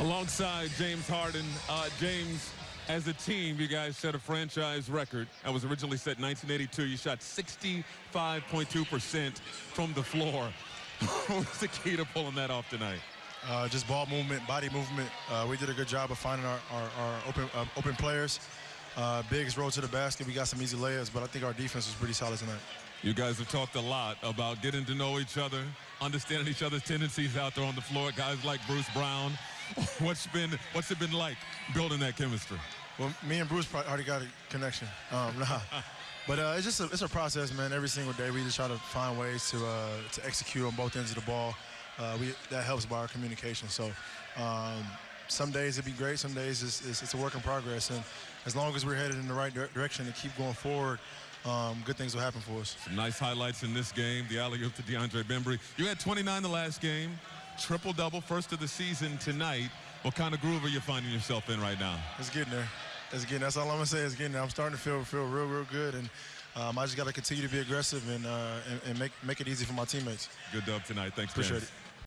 Alongside James Harden, uh, James, as a team, you guys set a franchise record. That was originally set in 1982. You shot 65.2% from the floor. what was the key to pulling that off tonight? Uh, just ball movement, body movement. Uh, we did a good job of finding our, our, our open, uh, open players. Uh, Bigs rolled to the basket. We got some easy layups, but I think our defense was pretty solid tonight. You guys have talked a lot about getting to know each other, understanding each other's tendencies out there on the floor. Guys like Bruce Brown. What's been what's it been like building that chemistry? Well, me and Bruce already got a connection. Um, nah. But uh, it's just a, it's a process, man. Every single day, we just try to find ways to uh, to execute on both ends of the ball. Uh, we that helps by our communication. So. Um, some days it'd be great, some days it's, it's, it's, a work in progress. And as long as we're headed in the right direction and keep going forward, um, good things will happen for us. Some nice highlights in this game. The alley-oop to DeAndre Bembry. You had 29 the last game, triple-double, first of the season tonight. What kind of groove are you finding yourself in right now? It's getting there. It's getting. That's all I'm gonna say. It's getting there. I'm starting to feel feel real, real good, and um, I just got to continue to be aggressive and, uh, and, and make make it easy for my teammates. Good dub tonight. Thanks, Appreciate it.